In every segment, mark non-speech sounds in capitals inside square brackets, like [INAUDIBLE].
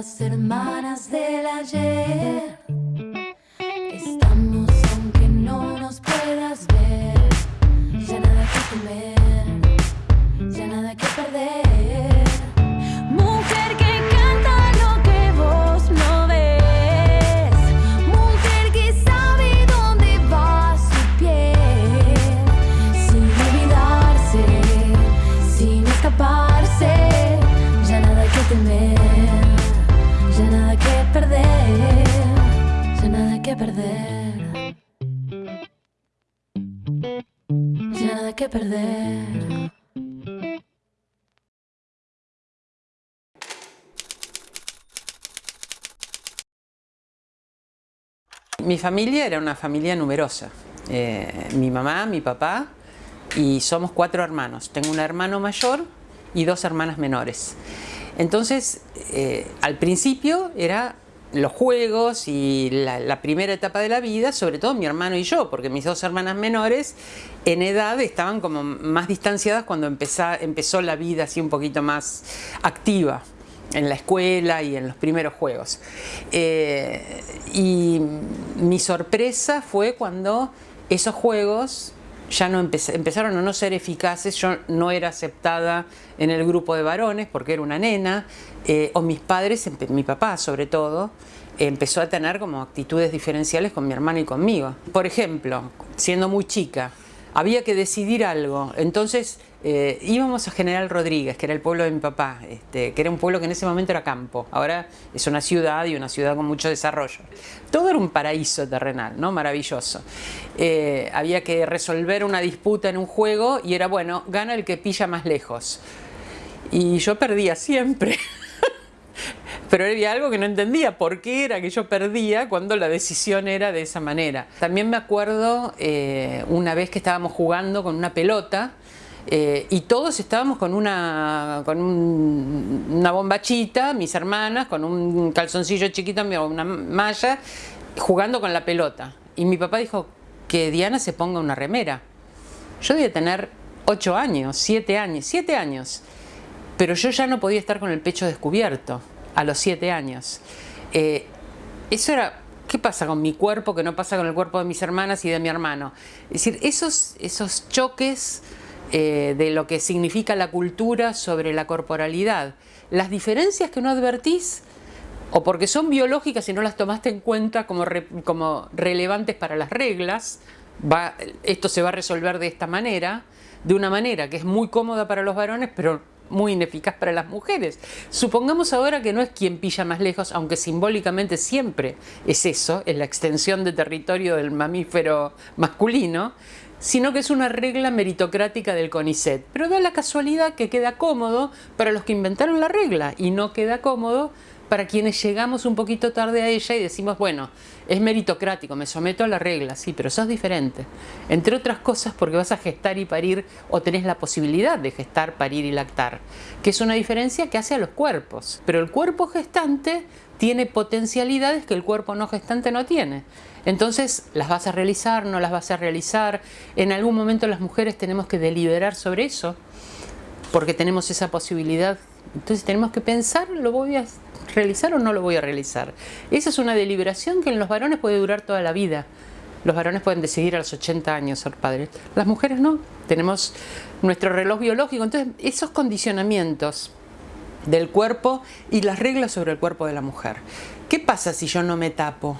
las hermanas del ayer. Mi familia era una familia numerosa. Eh, mi mamá, mi papá y somos cuatro hermanos. Tengo un hermano mayor y dos hermanas menores. Entonces, eh, al principio era los juegos y la, primera etapa de la vida, sobre todo mi hermano y yo, porque mis dos hermanas menores en edad estaban como más distanciadas cuando empezó la vida así un poquito más activa en la escuela y en los primeros juegos. Eh, y mi sorpresa fue cuando esos juegos ya no empez- empezaron a no ser eficaces, yo no era aceptada en el grupo de varones porque era una nena, eh, o mis padres, mi papá sobre todo, empezó a tener como actitudes diferenciales con mi hermano y conmigo. Por ejemplo, siendo muy chica, había que decidir algo, entonces eh, íbamos a General Rodríguez, que era el pueblo de mi papá, este, que era un pueblo que en ese momento era campo, ahora es una ciudad y una ciudad con mucho desarrollo. Todo era un paraíso terrenal, ¿no? maravilloso. Eh, había que resolver una disputa en un juego y era bueno, gana el que pilla más lejos. Y yo perdía siempre. [LAUGHS] Pero había algo que no entendía, por qué era que yo perdía cuando la decisión era de esa manera. También me acuerdo eh, una vez que estábamos jugando con una pelota eh, y todos estábamos con una, con un- una bombachita, mis hermanas, con un calzoncillo chiquito, una malla, jugando con la pelota. Y mi papá dijo que Diana se ponga una remera. Yo debía tener 8 años, 7 años, 7 años. Pero yo ya no podía estar con el pecho descubierto a los 7 años. Eh, eso era, ¿qué pasa con mi cuerpo que no pasa con el cuerpo de mis hermanas y de mi hermano? Es decir, esos, esos choques eh, de lo que significa la cultura sobre la corporalidad, las diferencias que no advertís, o porque son biológicas y no las tomaste en cuenta como, como relevantes para las reglas, va- esto se va a resolver de esta manera, de una manera que es muy cómoda para los varones, pero muy ineficaz para las mujeres. Supongamos ahora que no es quien pilla más lejos, aunque simbólicamente siempre es eso, es la extensión de territorio del mamífero masculino, sino que es una regla meritocrática del CONICET. Pero da la casualidad que queda cómodo para los que inventaron la regla y no queda cómodo para quienes llegamos un poquito tarde a ella y decimos, bueno, es meritocrático, me someto a la regla, sí, pero sos diferente. Entre otras cosas porque vas a gestar y parir o tenés la posibilidad de gestar, parir y lactar, que es una diferencia que hace a los cuerpos. Pero el cuerpo gestante tiene potencialidades que el cuerpo no gestante no tiene. Entonces, ¿las vas a realizar? ¿No las vas a realizar? En algún momento las mujeres tenemos que deliberar sobre eso porque tenemos esa posibilidad. Entonces tenemos que pensar, ¿lo voy a realizar o no lo voy a realizar? Esa es una deliberación que en los varones puede durar toda la vida. Los varones pueden decidir a los 80 años ser padres. Las mujeres no. Tenemos nuestro reloj biológico. Entonces, esos condicionamientos del cuerpo y las reglas sobre el cuerpo de la mujer. ¿Qué pasa si yo no me tapo?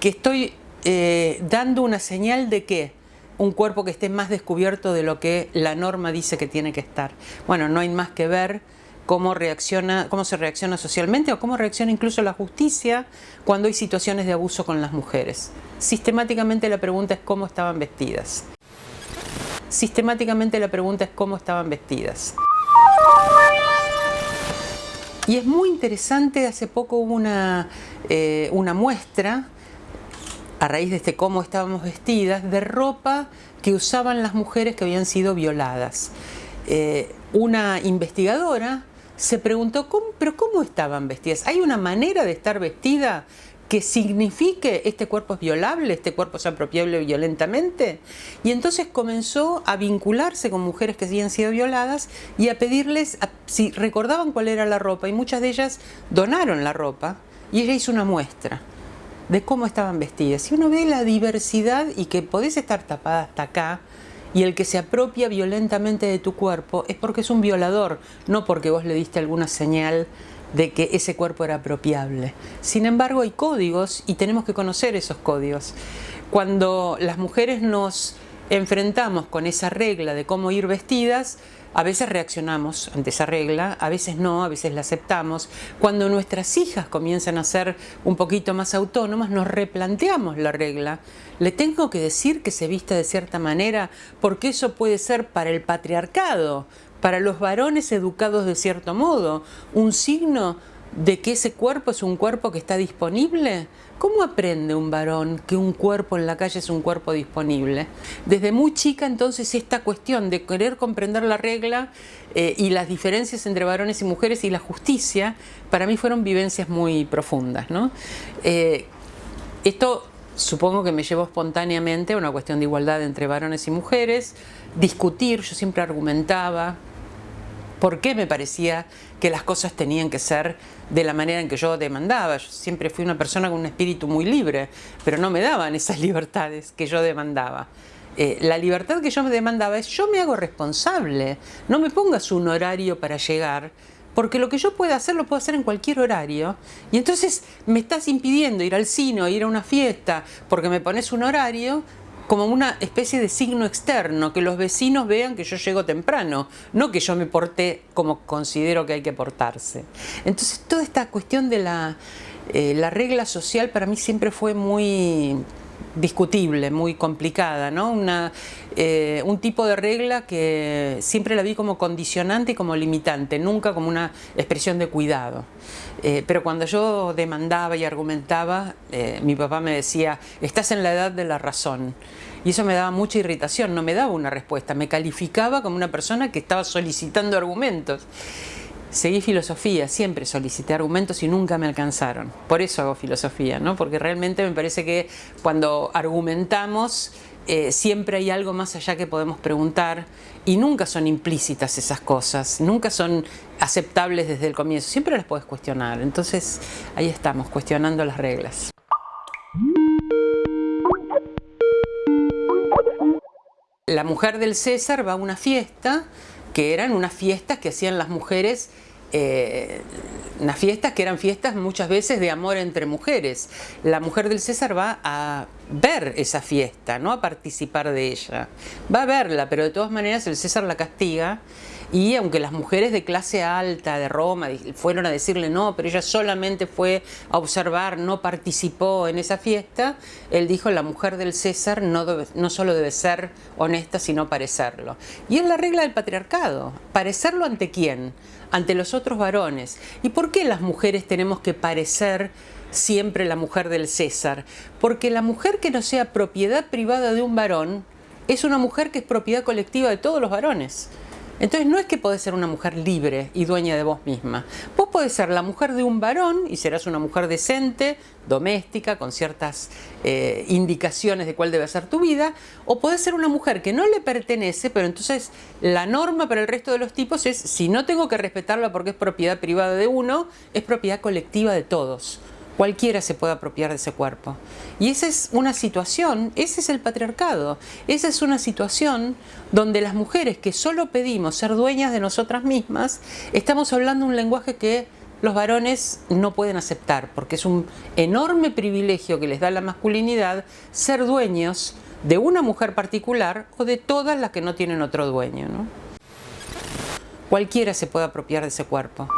Que estoy eh, dando una señal de que un cuerpo que esté más descubierto de lo que la norma dice que tiene que estar. Bueno, no hay más que ver cómo reacciona, cómo se reacciona socialmente o cómo reacciona incluso la justicia cuando hay situaciones de abuso con las mujeres. Sistemáticamente la pregunta es cómo estaban vestidas. Sistemáticamente la pregunta es cómo estaban vestidas. Y es muy interesante, hace poco hubo una, eh, una muestra a raíz de este cómo estábamos vestidas, de ropa que usaban las mujeres que habían sido violadas. Eh, una investigadora se preguntó, ¿cómo, ¿pero cómo estaban vestidas? ¿Hay una manera de estar vestida que signifique este cuerpo es violable, este cuerpo es apropiable violentamente. Y entonces comenzó a vincularse con mujeres que habían sido violadas y a pedirles si recordaban cuál era la ropa. Y muchas de ellas donaron la ropa y ella hizo una muestra de cómo estaban vestidas. Y uno ve la diversidad y que podés estar tapada hasta acá, y el que se apropia violentamente de tu cuerpo es porque es un violador, no porque vos le diste alguna señal de que ese cuerpo era apropiable. Sin embargo, hay códigos y tenemos que conocer esos códigos. Cuando las mujeres nos enfrentamos con esa regla de cómo ir vestidas, a veces reaccionamos ante esa regla, a veces no, a veces la aceptamos. Cuando nuestras hijas comienzan a ser un poquito más autónomas, nos replanteamos la regla. Le tengo que decir que se vista de cierta manera porque eso puede ser para el patriarcado, para los varones educados de cierto modo, un signo de que ese cuerpo es un cuerpo que está disponible? ¿Cómo aprende un varón que un cuerpo en la calle es un cuerpo disponible? Desde muy chica entonces esta cuestión de querer comprender la regla eh, y las diferencias entre varones y mujeres y la justicia, para mí fueron vivencias muy profundas. ¿no? Eh, esto supongo que me llevó espontáneamente a una cuestión de igualdad entre varones y mujeres, discutir, yo siempre argumentaba, por qué me parecía que las cosas tenían que ser de la manera en que yo demandaba. Yo siempre fui una persona con un espíritu muy libre, pero no me daban esas [LAUGHS] libertades que yo demandaba. Eh, la libertad que yo me demandaba es yo me hago responsable, no me pongas un horario para llegar, porque lo que yo pueda hacer lo puedo hacer en cualquier horario y entonces me estás impidiendo ir al cine ir a una fiesta porque me pones un horario como una especie de signo externo, que los vecinos vean que yo llego temprano, no que yo me porté como considero que hay que portarse. Entonces toda esta cuestión de la, eh, la regla social para mí siempre fue muy discutible, muy complicada, ¿no? Una, eh, un tipo de regla que siempre la vi como condicionante y como limitante, nunca como una expresión de cuidado. Eh, pero cuando yo demandaba y argumentaba, eh, mi papá me decía, estás en la edad de la razón. Y eso me daba mucha irritación, no me daba una respuesta, me calificaba como una persona que estaba solicitando argumentos. Seguí filosofía, siempre solicité argumentos y nunca me alcanzaron. Por eso hago filosofía, ¿no? porque realmente me parece que cuando argumentamos eh, siempre hay algo más allá que podemos preguntar y nunca son implícitas esas cosas, nunca son aceptables desde el comienzo, siempre las puedes cuestionar. Entonces ahí estamos, cuestionando las reglas. La mujer del César va a una fiesta que eran unas fiestas que hacían las mujeres eh, unas fiestas que eran fiestas muchas veces de amor entre mujeres. La mujer del César va a ver esa fiesta, no a participar de ella. Va a verla, pero de todas maneras el César la castiga y aunque las mujeres de clase alta de Roma fueron a decirle no, pero ella solamente fue a observar, no participó en esa fiesta, él dijo la mujer del César no, no solo debe ser honesta, sino parecerlo. Y es la regla del patriarcado, parecerlo ante quién, ante los otros varones. ¿Y por qué las mujeres tenemos que parecer siempre la mujer del César? Porque la mujer que no sea propiedad privada de un varón es una mujer que es propiedad colectiva de todos los varones. Entonces no es que podés ser una mujer libre y dueña de vos misma. Vos podés ser la mujer de un varón y serás una mujer decente, doméstica, con ciertas eh, indicaciones de cuál debe ser tu vida, o podés ser una mujer que no le pertenece, pero entonces la norma para el resto de los tipos es, si no tengo que respetarla porque es propiedad privada de uno, es propiedad colectiva de todos cualquiera se puede apropiar de ese cuerpo. Y esa es una situación, ese es el patriarcado, esa es una situación donde las mujeres que solo pedimos ser dueñas de nosotras mismas, estamos hablando un lenguaje que los varones no pueden aceptar, porque es un enorme privilegio que les da la masculinidad ser dueños de una mujer particular o de todas las que no tienen otro dueño. Cualquiera se puede apropiar de ese cuerpo.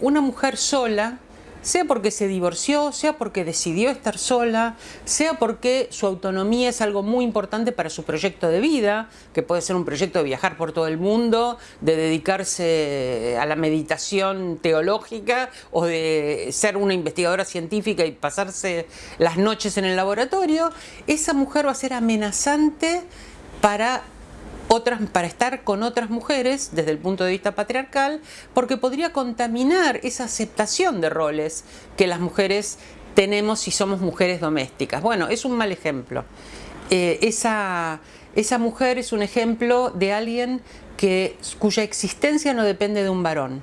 Una mujer sola, sea porque se divorció, sea porque decidió estar sola, sea porque su autonomía es algo muy importante para su proyecto de vida, que puede ser un proyecto de viajar por todo el mundo, de dedicarse a la meditación teológica o de ser una investigadora científica y pasarse las noches en el laboratorio, esa mujer va a ser amenazante para otras, para estar con otras mujeres desde el punto de vista patriarcal, porque podría contaminar esa aceptación de roles que las mujeres tenemos si somos mujeres domésticas. Bueno, es un mal ejemplo. Eh, esa, esa mujer es un ejemplo de alguien que, cuya existencia no depende de un varón.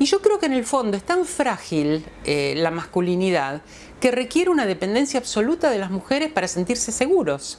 Y yo creo que en el fondo es tan frágil eh, la masculinidad que requiere una dependencia absoluta de las mujeres para sentirse seguros.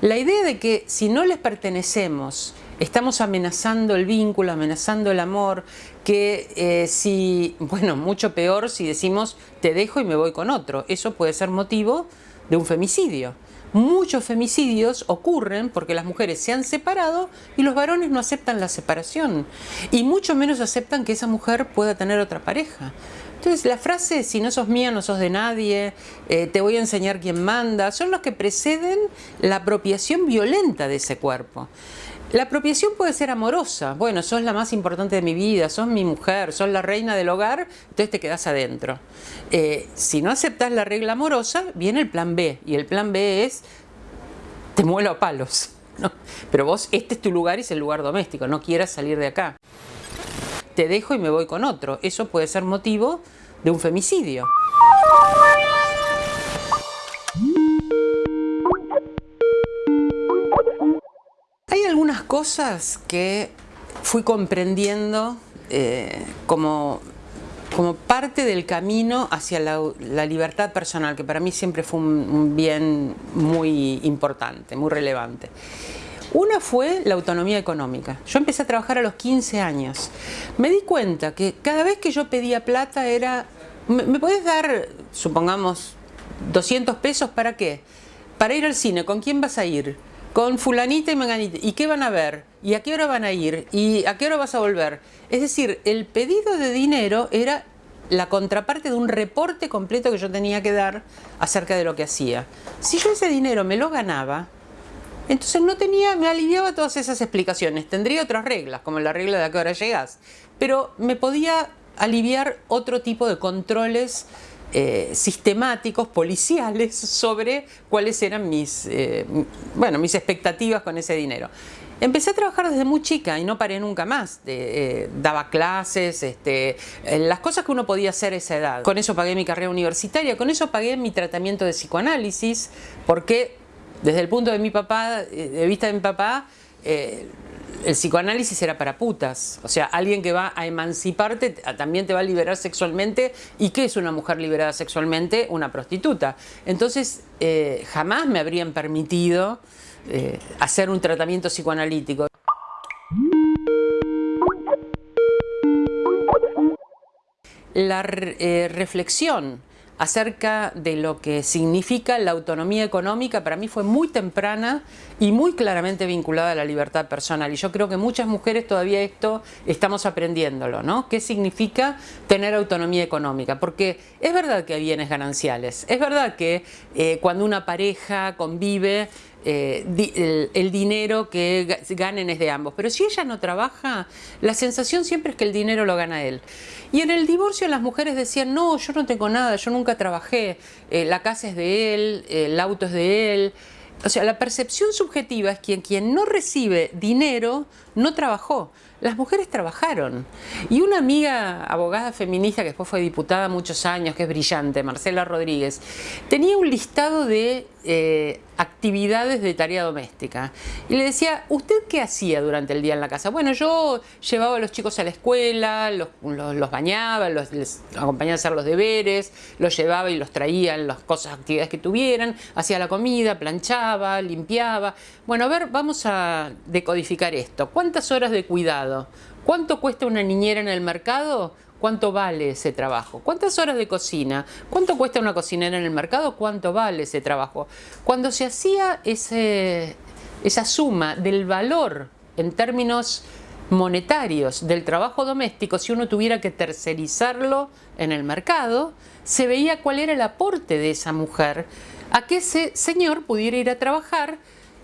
La idea de que si no les pertenecemos, estamos amenazando el vínculo, amenazando el amor, que eh, si, bueno, mucho peor si decimos te dejo y me voy con otro, eso puede ser motivo de un femicidio. Muchos femicidios ocurren porque las mujeres se han separado y los varones no aceptan la separación y mucho menos aceptan que esa mujer pueda tener otra pareja. Entonces la frase, si no sos mía, no sos de nadie, eh, te voy a enseñar quién manda, son los que preceden la apropiación violenta de ese cuerpo. La apropiación puede ser amorosa, bueno, sos la más importante de mi vida, sos mi mujer, sos la reina del hogar, entonces te quedas adentro. Eh, si no aceptas la regla amorosa, viene el plan B, y el plan B es, te muelo a palos. Pero vos, este es tu lugar y es el lugar doméstico, no quieras salir de acá te dejo y me voy con otro. Eso puede ser motivo de un femicidio. Cosas que fui comprendiendo eh, como, como parte del camino hacia la, libertad personal, que para mí siempre fue un bien muy importante, muy relevante. Una fue la autonomía económica. Yo empecé a trabajar a los 15 años. Me di cuenta que cada vez que yo pedía plata era, ¿me, puedes dar, supongamos, 200 pesos para qué? Para ir al cine, ¿con quién vas a ir? Con fulanita y menganita. ¿Y qué van a ver? ¿Y a qué hora van a ir? ¿Y a qué hora vas a volver? Es decir, el pedido de dinero era la contraparte de un reporte completo que yo tenía que dar acerca de lo que hacía. Si yo ese dinero me lo ganaba, entonces no tenía, me aliviaba todas esas explicaciones. Tendría otras reglas, como la regla de a qué hora llegas, pero me podía aliviar otro tipo de controles eh, sistemáticos, policiales, sobre cuáles eran mis, eh, bueno, mis expectativas con ese dinero. Empecé a trabajar desde muy chica y no paré nunca más. Eh, daba clases, este, las cosas que uno podía hacer a esa edad. Con eso pagué mi carrera universitaria, con eso pagué mi tratamiento de psicoanálisis, porque desde el punto de mi papá, de vista de mi papá, el psicoanálisis era para putas. O sea, alguien que va a emanciparte también te va a liberar sexualmente. ¿Y qué es una mujer liberada sexualmente? Una prostituta. Entonces, eh, jamás me habrían permitido hacer un tratamiento psicoanalítico. La reflexión acerca de lo que significa la autonomía económica para mí fue muy temprana y muy claramente vinculada a la libertad personal. Y yo creo que muchas mujeres todavía esto estamos aprendiéndolo, ¿no? ¿Qué significa tener autonomía económica? Porque es verdad que hay bienes gananciales, es verdad que eh, cuando una pareja convive eh, el, dinero que ganen es de ambos. Pero si ella no trabaja, la sensación siempre es que el dinero lo gana él. Y en el divorcio las mujeres decían, no, yo no tengo nada, yo nunca trabajé, eh, la casa es de él, el auto es de él. O sea, la percepción subjetiva es que quien no recibe dinero no trabajó. Las mujeres trabajaron. Y una amiga abogada feminista que después fue diputada muchos años, que es brillante, Marcela Rodríguez, tenía un listado de eh, actividades de tarea doméstica. Y le decía, ¿usted qué hacía durante el día en la casa? Bueno, yo llevaba a los chicos a la escuela, los, bañaba, los, les acompañaba a hacer los deberes, los llevaba y los traía en las cosas, actividades que tuvieran, hacía la comida, planchaba, limpiaba. Bueno, a ver, vamos a decodificar esto. ¿Cuántas horas de cuidado? ¿Cuánto cuesta una niñera en el mercado? ¿Cuánto vale ese trabajo? ¿Cuántas horas de cocina? ¿Cuánto cuesta una cocinera en el mercado? ¿Cuánto vale ese trabajo? Cuando se hacía esa suma del valor en términos monetarios del trabajo doméstico, si uno tuviera que tercerizarlo en el mercado, se veía cuál era el aporte de esa mujer a que ese señor pudiera ir a trabajar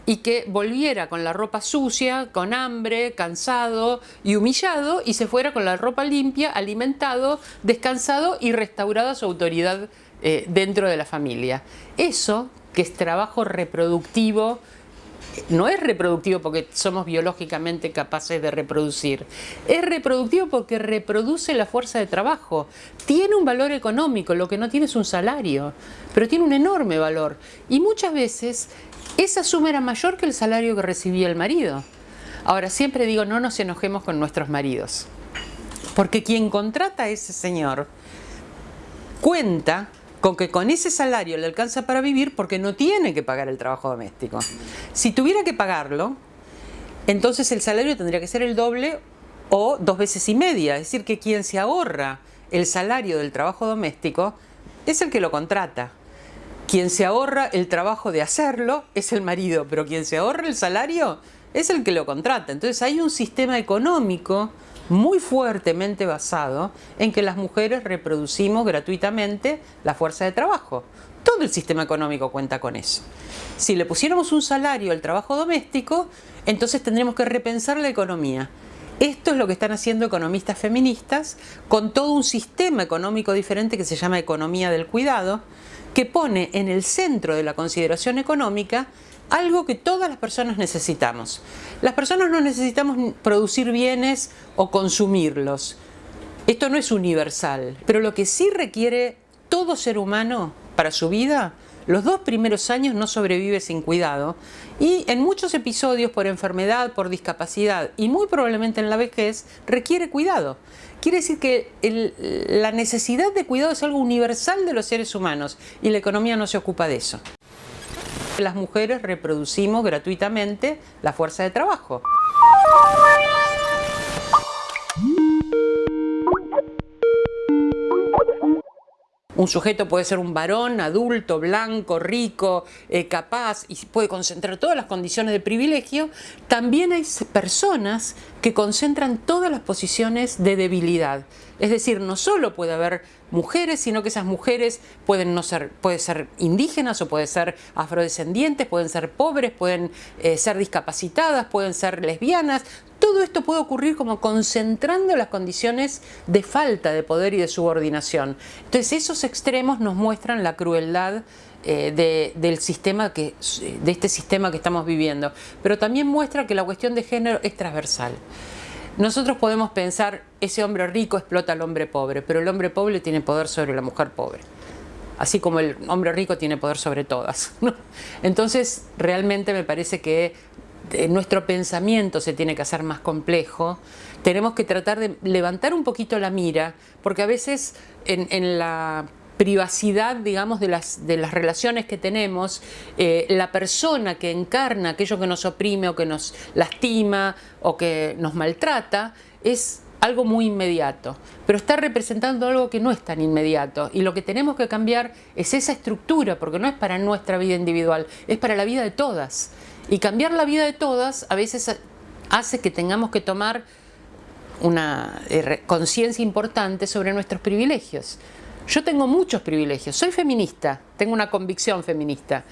y que volviera con la ropa sucia, con hambre, cansado y humillado y se fuera con la ropa limpia, alimentado, descansado y restaurada su autoridad eh, dentro de la familia. Eso, que es trabajo reproductivo no es reproductivo porque somos biológicamente capaces de reproducir, es reproductivo porque reproduce la fuerza de trabajo. Tiene un valor económico, lo que no tiene es un salario, pero tiene un enorme valor. Y muchas veces esa suma era mayor que el salario que recibía el marido. Ahora, siempre digo, no nos enojemos con nuestros maridos, porque quien contrata a ese señor cuenta con que con ese salario le alcanza para vivir porque no tiene que pagar el trabajo doméstico. Si tuviera que pagarlo, entonces el salario tendría que ser el doble o dos veces y media. Es decir, que quien se ahorra el salario del trabajo doméstico es el que lo contrata. Quien se ahorra el trabajo de hacerlo es el marido, pero quien se ahorra el salario es el que lo contrata. Entonces hay un sistema económico muy fuertemente basado en que las mujeres reproducimos gratuitamente la fuerza de trabajo. Todo el sistema económico cuenta con eso. Si le pusiéramos un salario al trabajo doméstico, entonces tendremos que repensar la economía. Esto es lo que están haciendo economistas feministas con todo un sistema económico diferente que se llama economía del cuidado, que pone en el centro de la consideración económica algo que todas las personas necesitamos. Las personas no necesitamos producir bienes o consumirlos. Esto no es universal, pero lo que sí requiere todo ser humano para su vida, los dos primeros años no sobrevive sin cuidado y en muchos episodios por enfermedad, por discapacidad y muy probablemente en la vejez requiere cuidado. Quiere decir que la necesidad de cuidado es algo universal de los seres humanos y la economía no se ocupa de eso. Las mujeres reproducimos gratuitamente la fuerza de trabajo. Un sujeto puede ser un varón, adulto, blanco, rico, eh, capaz y puede concentrar todas las condiciones de privilegio. También hay personas que concentran todas las posiciones de debilidad. Es decir, no solo puede haber mujeres, sino que esas mujeres pueden no ser, ser indígenas o pueden ser afrodescendientes, pueden ser pobres, pueden eh, ser discapacitadas, pueden ser lesbianas. Todo esto puede ocurrir como concentrando las condiciones de falta de poder y de subordinación. Entonces esos extremos nos muestran la crueldad eh, del sistema que, de este sistema que estamos viviendo, pero también muestra que la cuestión de género es transversal. Nosotros podemos pensar, ese hombre rico explota al hombre pobre, pero el hombre pobre tiene poder sobre la mujer pobre. Así como el hombre rico tiene poder sobre todas. [LAUGHS] Entonces, realmente me parece que eh, nuestro pensamiento se tiene que hacer más complejo. Tenemos que tratar de levantar un poquito la mira, porque a veces en la privacidad, digamos, de las, de las relaciones que tenemos, eh, la persona que encarna aquello que nos oprime o que nos lastima o que nos maltrata, es algo muy inmediato, pero está representando algo que no es tan inmediato y lo que tenemos que cambiar es esa estructura, porque no es para nuestra vida individual, es para la vida de todas. Y cambiar la vida de todas a veces hace que tengamos que tomar una eh, conciencia importante sobre nuestros privilegios. Yo tengo muchos privilegios, soy feminista, tengo una convicción feminista,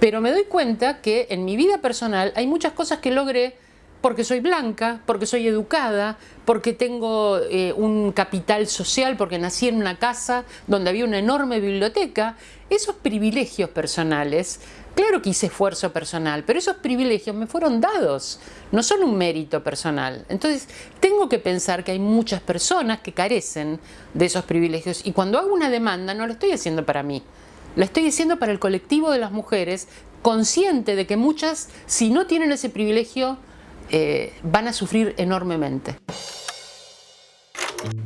pero me doy cuenta que en mi vida personal hay muchas cosas que logré porque soy blanca, porque soy educada, porque tengo eh, un capital social, porque nací en una casa donde había una enorme biblioteca. Esos privilegios personales Claro que hice esfuerzo personal, pero esos privilegios me fueron dados, no son un mérito personal. Entonces, tengo que pensar que hay muchas personas que carecen de esos privilegios y cuando hago una demanda no lo estoy haciendo para mí, la estoy haciendo para el colectivo de las mujeres, consciente de que muchas, si no tienen ese privilegio, eh, van a sufrir enormemente.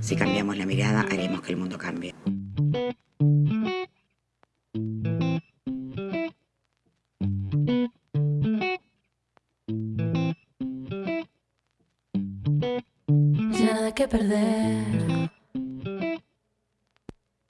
Si cambiamos la mirada, haremos que el mundo cambie. que perder.